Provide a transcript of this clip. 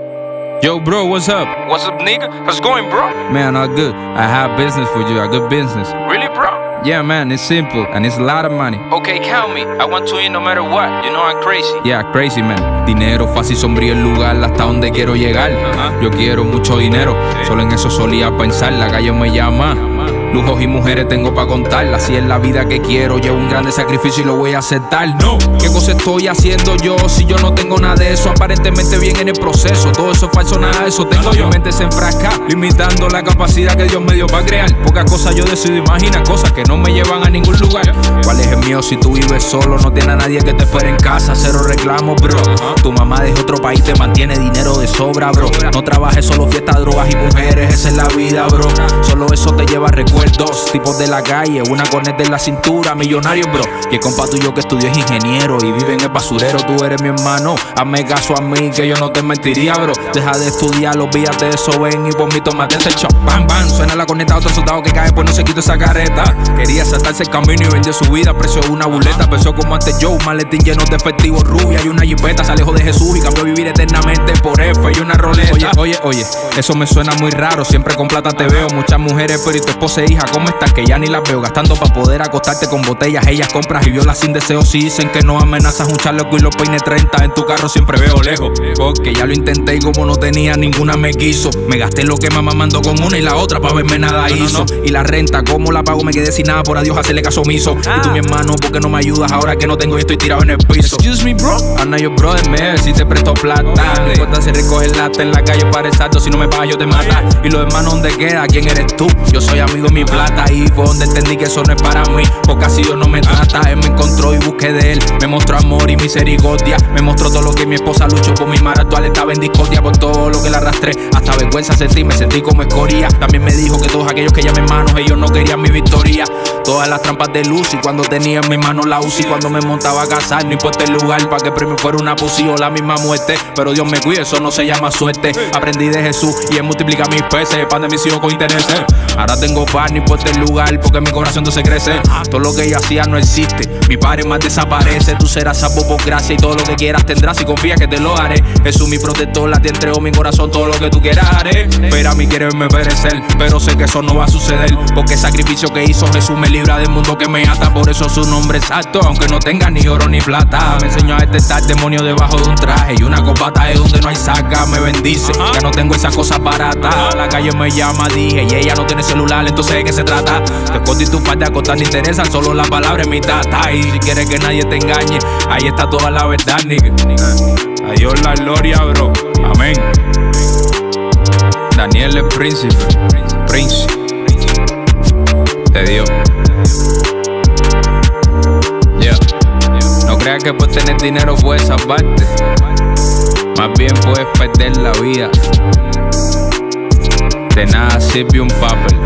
Yo, bro, what's up? What's up, nigga? How's it going, bro? Man, all good. I have business for you, a good business. Really, bro? Yeah, man, it's simple and it's a lot of money. Okay, count me. I want to eat no matter what. You know I'm crazy. Yeah, crazy, man. Dinero fácil, sombrío el lugar hasta donde quiero llegar. Yo quiero mucho dinero, solo en eso solía pensar. La calle me llama. Lujos y mujeres tengo para contar. Así es la vida que quiero. Llevo un grande sacrificio y lo voy a aceptar. No, ¿qué cosa estoy haciendo yo si yo no tengo nada de eso? Aparentemente bien en el proceso. Todo eso es falso, nada de eso tengo yo. Mi mente se enfrasca, limitando la capacidad que Dios me dio para crear. Pocas cosas yo decido imaginar, cosas que no me llevan a ningún lugar. ¿Cuál es el mío si tú vives solo? No tienes a nadie que te espere en casa. Cero reclamos, bro. Tu mamá de otro país te mantiene dinero de sobra, bro. No trabajes solo fiestas, drogas y mujeres. Esa es la vida, bro. Solo eso te lleva a recuerdos. Tipos de la calle, una corneta en la cintura, millonario, bro. Y el compa tuyo que estudió es ingeniero y vive en el basurero, tú eres mi hermano. Hazme caso a mí, que yo no te mentiría, bro. Deja de estudiar, olvídate de eso, ven y por mí tomate ese chop. Bam, bam, suena la corneta, otro soldado que cae, pues no se quita esa careta. Quería saltarse el camino y vendió su vida, precio de una buleta. Pensó como antes yo, un maletín lleno de efectivo rubia y una jipeta. Se alejó de Jesús y cambió vivir eternamente por F y una roleta. Oye, oye, oye, eso me suena muy raro. Siempre con plata te veo, muchas mujeres, pero y tu esposa hija, ¿cómo estás? Que ya ni las veo gastando para poder acostarte con botellas. Ellas compras y violas sin deseo. Si dicen que no amenazas un chaleco y los peines 30 en tu carro, siempre veo lejos. Porque ya lo intenté y como no tenía ninguna me quiso. Me gasté lo que mamá mandó con una y la otra para verme nada hizo. Y la renta, ¿cómo la pago? Me quedé sin nada, por adiós hacerle caso omiso. Y tú, mi hermano, ¿por qué no me ayudas ahora que no tengo y estoy tirado en el piso? Excuse me, bro. Ana, yo, brother, me si te presto plata. No importa si recoges lata en la calle para exacto. Si no me pagas, yo te mata. Y los hermanos, ¿dónde queda? ¿Quién eres tú? Yo soy amigo de mi plata y fue donde entendí que eso no es para mí. Porque así Dios no me trata. Él me encontró y busqué de él. Me mostró amor y misericordia. Me mostró todo lo que mi esposa luchó por mi mar actual. Estaba en discordia por todo lo que la arrastré. Hasta vergüenza sentí, me sentí como escoria. También me dijo que todos aquellos que llamen manos, ellos no querían mi victoria. Todas las trampas de luz y cuando tenía en mi mano la UCI. Cuando me montaba a casar, no importa el lugar. Para que el premio fuera una pussy o la misma muerte. Pero Dios me cuide, eso no se llama suerte. Aprendí de Jesús y él multiplica mis peces. Pan de mis hijos con interés. Ahora tengo paz, no importa el lugar. Porque mi corazón entonces crece. Todo lo que yo hacía no existe. Mi padre más desaparece. Tú serás salvo por gracia y todo lo que quieras tendrás. Y confía que te lo haré. Jesús mi protector, la te entrego mi corazón. Todo lo que tú quieras haré. Pero a mí quiere verme perecer. Pero sé que eso no va a suceder. Porque el sacrificio que hizo Jesús me libra del mundo que me ata. Por eso su nombre es alto. Aunque no tenga ni oro ni plata. Me enseñó a detectar demonio debajo de un traje. Y una copata es donde no hay saca. Me bendice. Ya no tengo esas cosas baratas. La calle me llama, dije. Y ella no tiene celular. Entonces de qué se trata. Te escondo y tu parte a costar te interesan. Solo las palabras en mi tata. Y si quieres que nadie te engañe, ahí está toda la verdad, nigga. A Dios la gloria, bro. Amén. Daniel el príncipe. Príncipe. De Dios. No creas que por tener dinero puedes salvarte. Más bien puedes perder la vida. De nada sirve un papel.